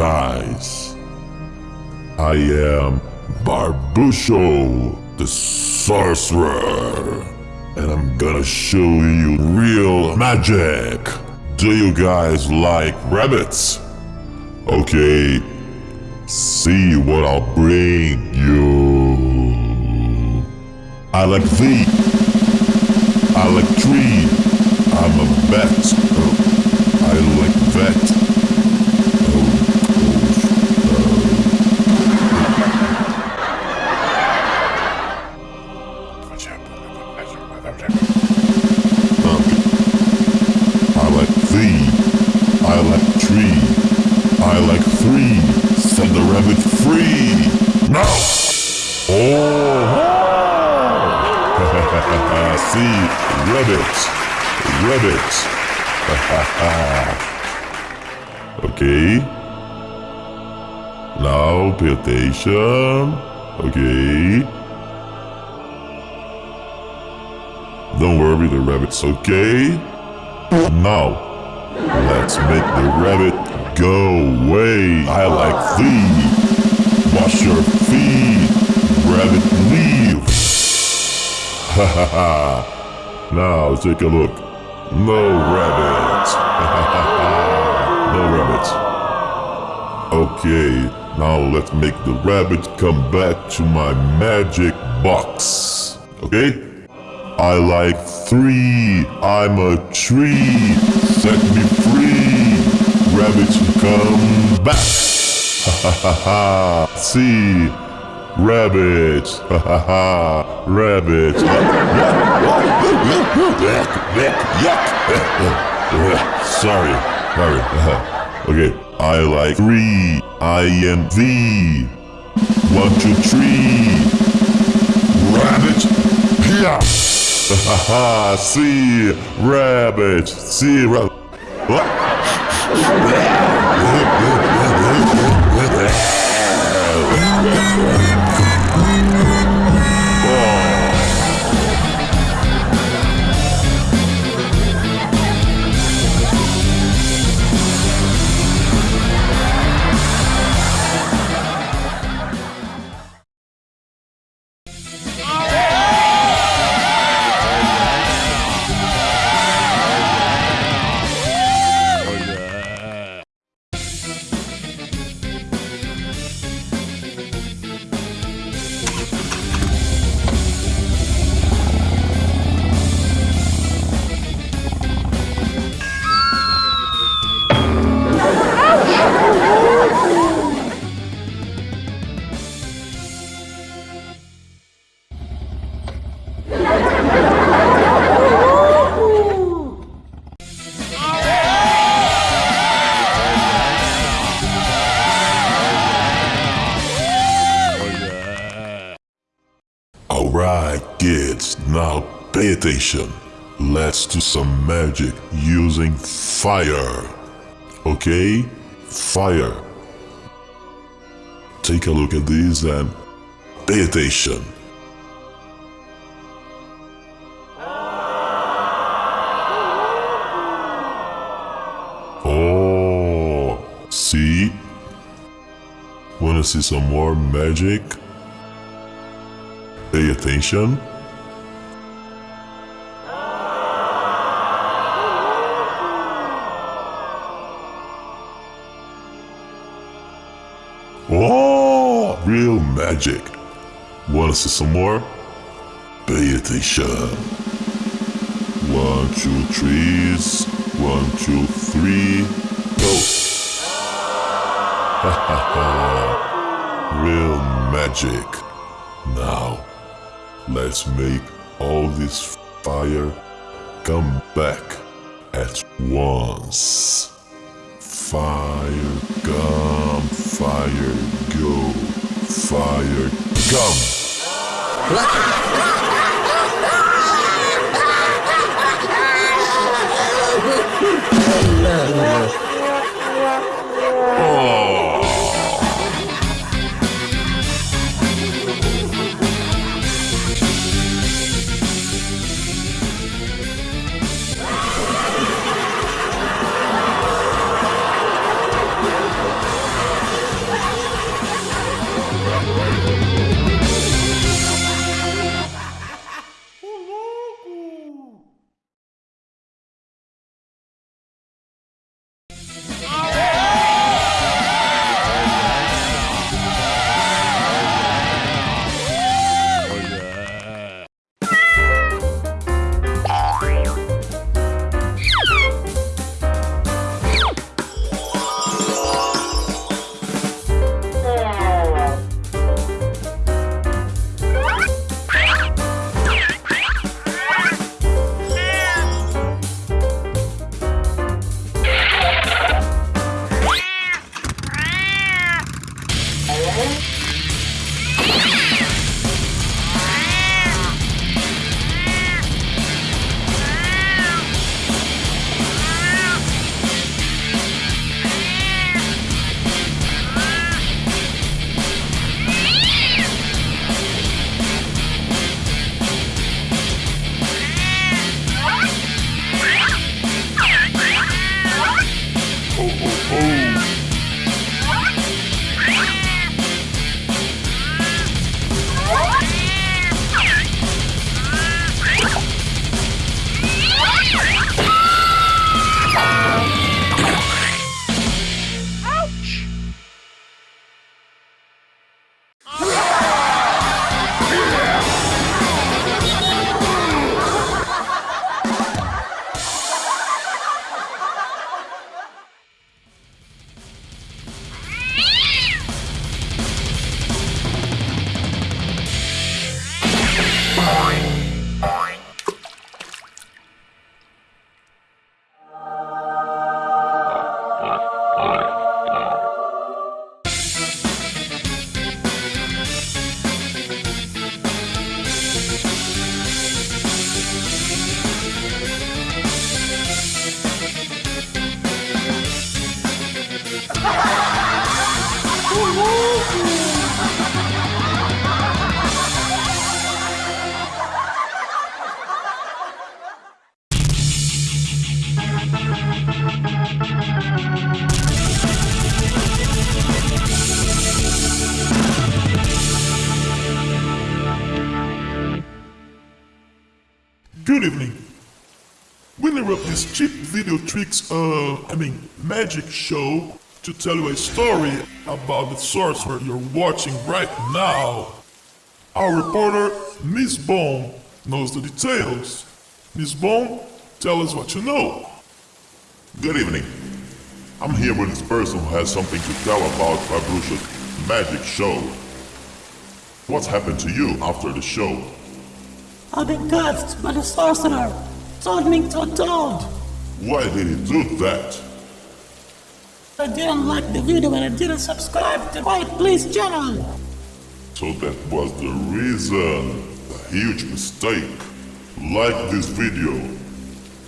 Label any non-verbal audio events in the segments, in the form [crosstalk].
Guys. I am Barbusho, the sorcerer. And I'm gonna show you real magic. Do you guys like rabbits? Okay, see what I'll bring you. I like thee. I like tree. I'm a. Oh, I like that. Rabbit. Rabbit. [laughs] okay. Now pay attention. Okay. Don't worry, the rabbit's okay. Now, let's make the rabbit go away. I like thee. Wash your feet. Rabbit, leave. [laughs] Ha ha ha. Now, take a look. No rabbits. [laughs] no rabbit. Okay, now let's make the rabbit come back to my magic box. Okay? I like three. I'm a tree. Set me free. Rabbits come back. [laughs] Ha ha ha ha. See. Rabbits. [laughs] Ha ha ha. Rabbits. [laughs] Yuck. [laughs] Sorry. Sorry. Okay. I like three. I am thee. One, two, three. Rabbit. Yeah. Haha, see, rabbit, see, rabbit. Let's do some magic using fire. Okay? Fire. Take a look at this and pay attention. Oh, see? Wanna see some more magic? Pay attention. Wanna see some more? Pay attention. One, two, threes. One, two, three. Go. Ha ha ha. Real magic. Now, let's make all this fire come back at once. Fire come, fire go, fire come. Lah. Good evening. We interrupt this cheap video tricks, uh, I mean, magic show to tell you a story about the sorcerer you're watching right now. Our reporter, Miss Bone, knows the details. Miss Bone, tell us what you know. Good evening. I'm here with this person who has something to tell about Fabrusha's magic show. What's happened to you after the show? I've been cursed by the sorcerer. Turned me to a toad. Why did he do that? I didn't like the video and I didn't subscribe to Quiet Please channel. So that was the reason. A huge mistake. Like this video.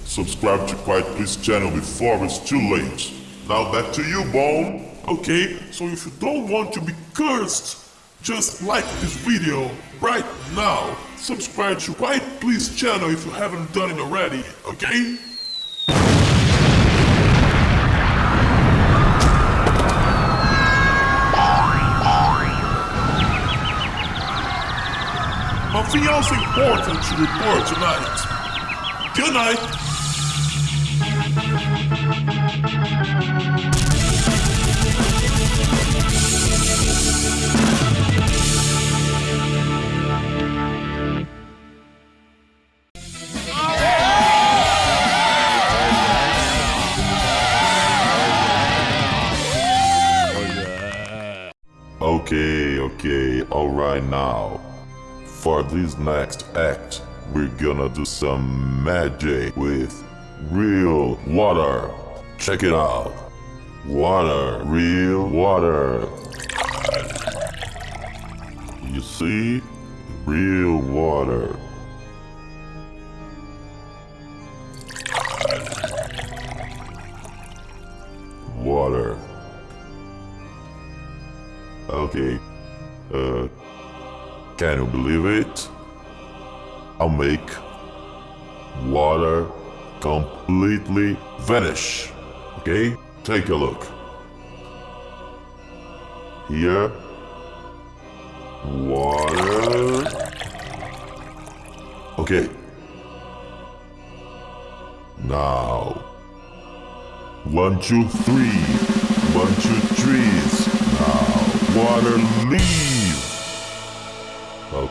Subscribe to Quiet Please channel before it's too late. Now back to you, Bone. Okay, so if you don't want to be cursed, just like this video right now. Subscribe to Quiet Please channel if you haven't done it already, okay? My fiance important to report tonight. Good night. This next act, we're gonna do some magic with real water. Check it out. Water, real water. You see? Real. Water. Can you believe it? I'll make water completely vanish. Okay? Take a look. Here. Water. Okay. Now. One, two, three. One, two, threes. Now. Water leave.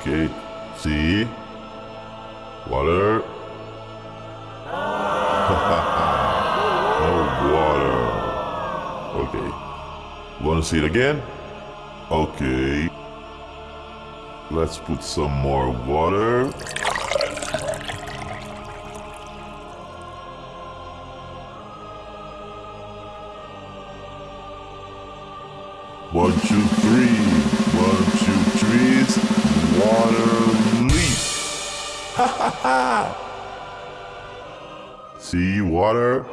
Okay. See? Water. [laughs] no water. Okay. Wanna see it again? Okay. Let's put some more water. One, two, three. Ah. See water?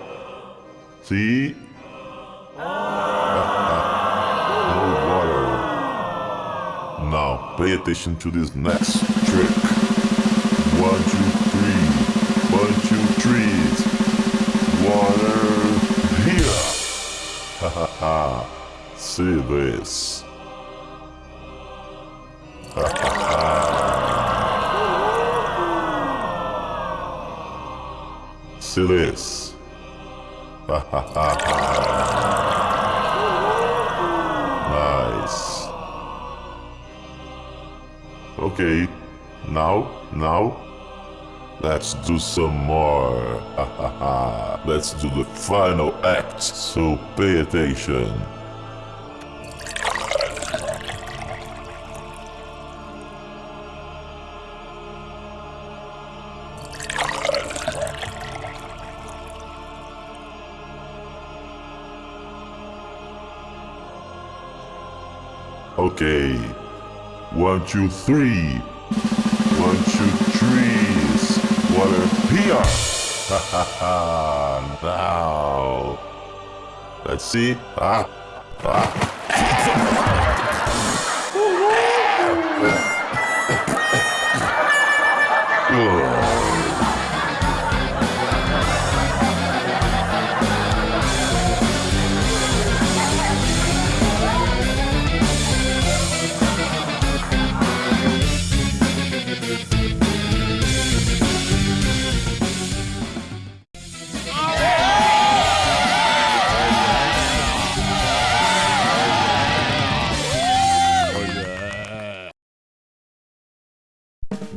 See? Ah, ah. no water. Now pay attention to this next trick. One, two, three. One, two, threes. Water here. [laughs] Ha ha ha. See this. Ha ha See this. Nice. Okay, now, now, let's do some more. [laughs] Let's do the final act, so pay attention. Okay. One, two, three. One, two, threes. Water here. Ha ha ha. Now. Let's see. Ah. Ah.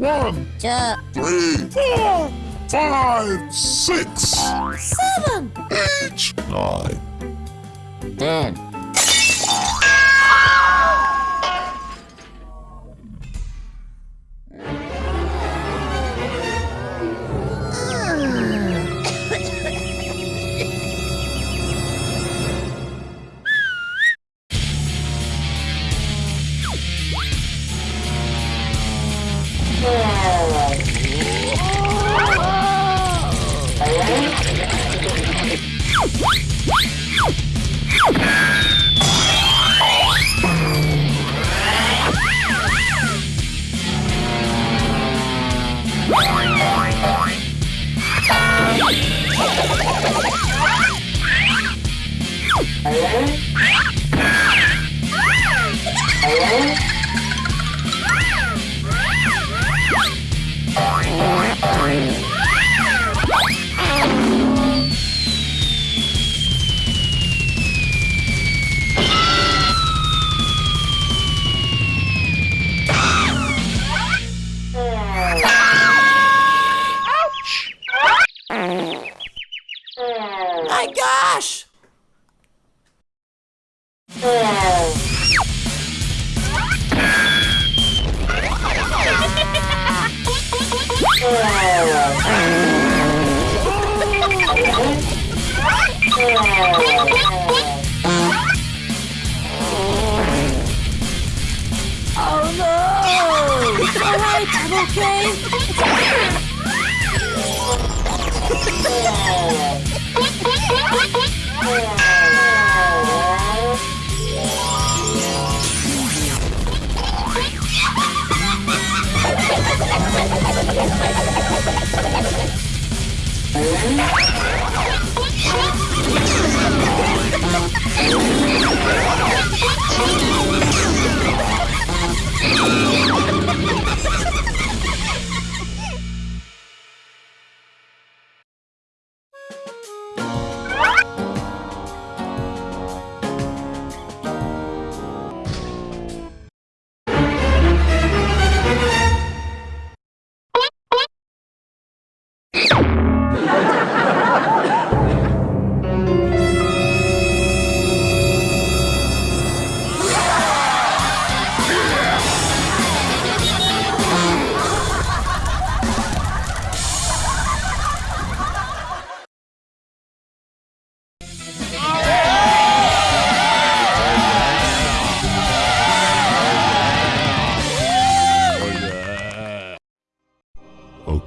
One, two, three, four, five, six, seven, eight, nine. ten.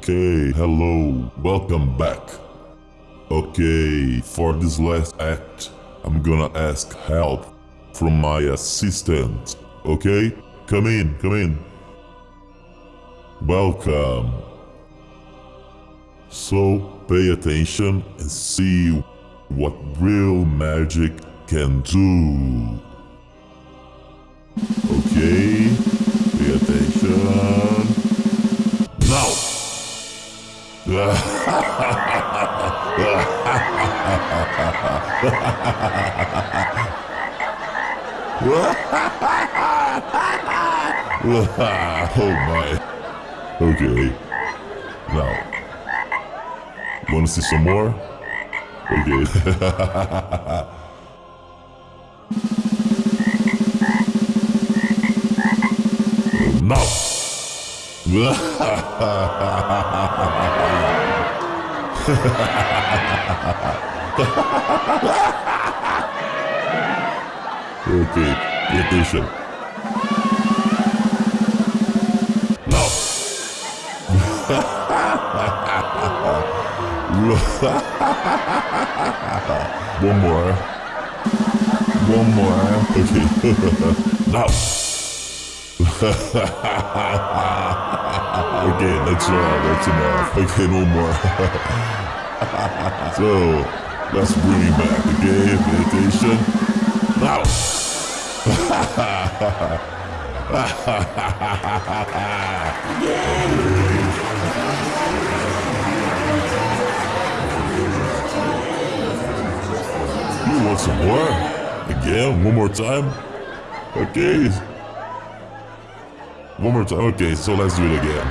Okay, hello, welcome back. Okay, for this last act, I'm gonna ask help from my assistant. Okay? Come in, come in. Welcome. So, pay attention and see what real magic can do. Okay, [laughs] oh my. Okay. Now. Wanna see some more? Okay. [laughs] [laughs] okay, pay attention. Now. [laughs] One more. One more. Okay. [laughs] now. [laughs] okay, that's enough. That's enough. Okay, no more. [laughs] so, let's bring it back. Okay, attention. Now. [laughs] You want some more? Again? One more time? Okay. One more time. Okay, so let's do it again.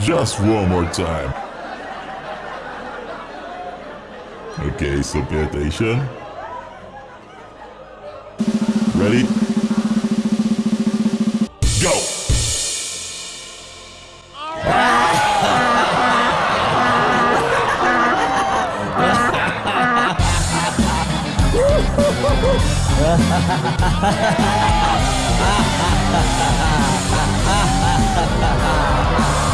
[laughs] Just one more time. Okay, so pay attention. Ready? Hahaha [laughs]